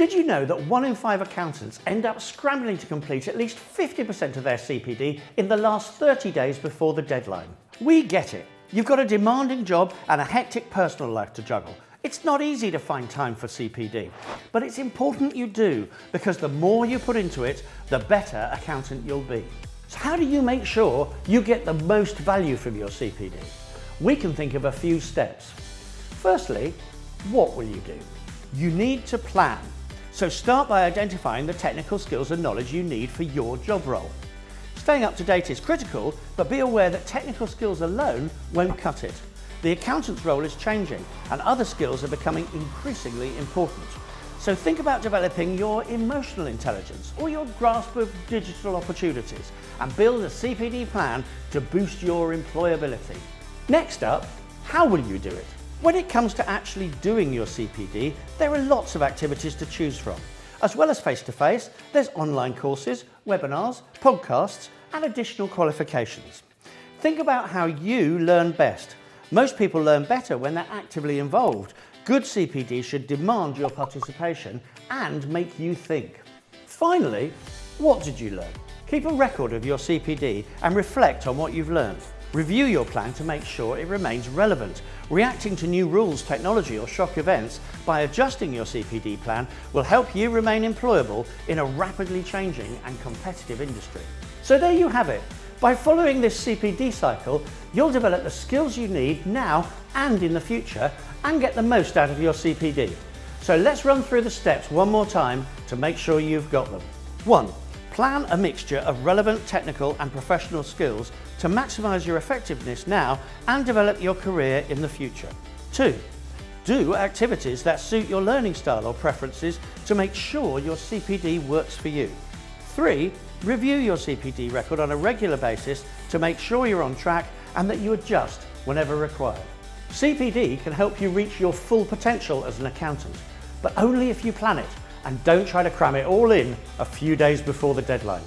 Did you know that one in five accountants end up scrambling to complete at least 50% of their CPD in the last 30 days before the deadline? We get it. You've got a demanding job and a hectic personal life to juggle. It's not easy to find time for CPD, but it's important you do because the more you put into it, the better accountant you'll be. So how do you make sure you get the most value from your CPD? We can think of a few steps. Firstly, what will you do? You need to plan. So start by identifying the technical skills and knowledge you need for your job role. Staying up to date is critical, but be aware that technical skills alone won't cut it. The accountant's role is changing and other skills are becoming increasingly important. So think about developing your emotional intelligence or your grasp of digital opportunities and build a CPD plan to boost your employability. Next up, how will you do it? When it comes to actually doing your CPD, there are lots of activities to choose from. As well as face-to-face, -face, there's online courses, webinars, podcasts, and additional qualifications. Think about how you learn best. Most people learn better when they're actively involved. Good CPD should demand your participation and make you think. Finally, what did you learn? Keep a record of your CPD and reflect on what you've learned. Review your plan to make sure it remains relevant. Reacting to new rules, technology or shock events by adjusting your CPD plan will help you remain employable in a rapidly changing and competitive industry. So there you have it. By following this CPD cycle, you'll develop the skills you need now and in the future and get the most out of your CPD. So let's run through the steps one more time to make sure you've got them. 1. Plan a mixture of relevant technical and professional skills to maximise your effectiveness now and develop your career in the future. 2. Do activities that suit your learning style or preferences to make sure your CPD works for you. 3. Review your CPD record on a regular basis to make sure you're on track and that you adjust whenever required. CPD can help you reach your full potential as an accountant, but only if you plan it and don't try to cram it all in a few days before the deadline.